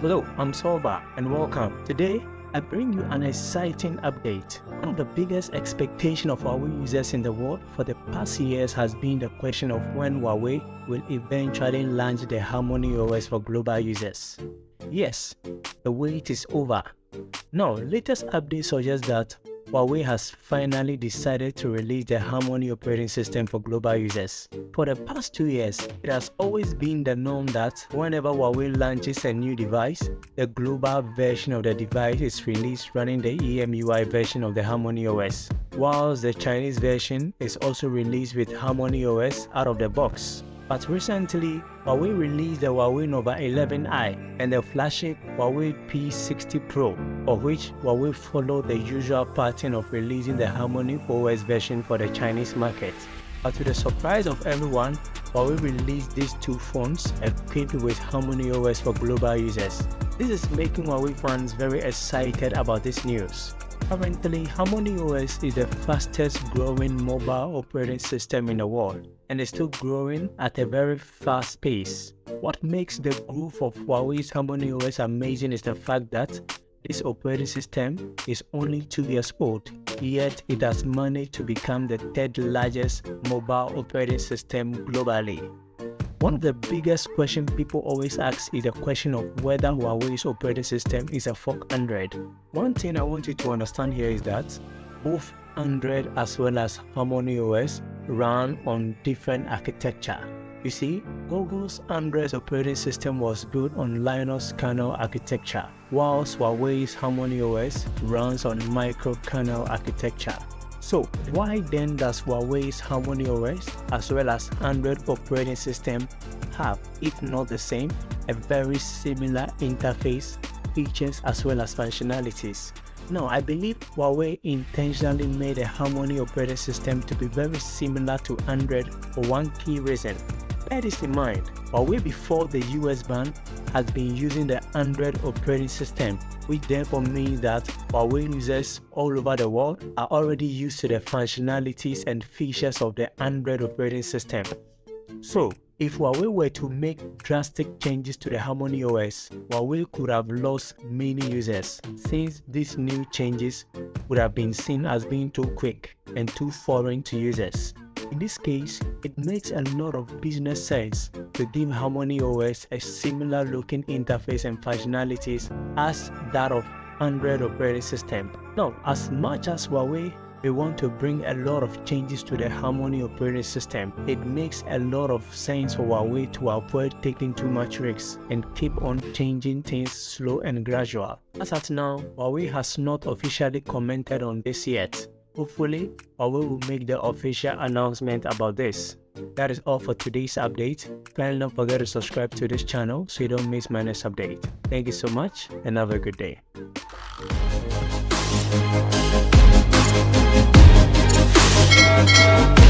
Hello, I'm Solva and welcome. Today, I bring you an exciting update. One of the biggest expectations of Huawei users in the world for the past years has been the question of when Huawei will eventually launch the Harmony OS for global users. Yes, the wait is over. Now, latest update suggests that Huawei has finally decided to release the Harmony operating system for global users. For the past two years, it has always been the norm that whenever Huawei launches a new device, the global version of the device is released running the EMUI version of the Harmony OS, whilst the Chinese version is also released with Harmony OS out of the box. But recently, Huawei released the Huawei Nova 11i and the flagship Huawei P60 Pro, of which Huawei followed the usual pattern of releasing the Harmony OS version for the Chinese market. But to the surprise of everyone, Huawei released these two phones equipped with Harmony OS for global users. This is making Huawei fans very excited about this news. Currently, Harmony OS is the fastest growing mobile operating system in the world and is still growing at a very fast pace. What makes the growth of Huawei's Harmony OS amazing is the fact that this operating system is only 2 years old, yet it has managed to become the third largest mobile operating system globally. One of the biggest questions people always ask is the question of whether Huawei's operating system is a fork Android. One thing I want you to understand here is that both Android as well as Harmony OS run on different architecture. You see, Google's Android operating system was built on Linux kernel architecture, whilst Huawei's Harmony OS runs on microkernel architecture. So why then does Huawei's Harmony OS as well as Android operating system have, if not the same, a very similar interface, features as well as functionalities? Now, I believe Huawei intentionally made a Harmony operating system to be very similar to Android for one key reason. Bear this in mind, Huawei before the US ban has been using the Android operating system which therefore means that Huawei users all over the world are already used to the functionalities and features of the Android operating system. So, if Huawei were to make drastic changes to the Harmony OS, Huawei could have lost many users since these new changes would have been seen as being too quick and too foreign to users. In this case, it makes a lot of business sense to give Harmony OS a similar looking interface and functionalities as that of Android operating system. Now, as much as Huawei we want to bring a lot of changes to the Harmony operating system. It makes a lot of sense for Huawei to avoid taking too much risks and keep on changing things slow and gradual. As at now, Huawei has not officially commented on this yet, Hopefully, Huawei will make the official announcement about this. That is all for today's update. Kindly don't forget to subscribe to this channel so you don't miss my next update. Thank you so much and have a good day. Thank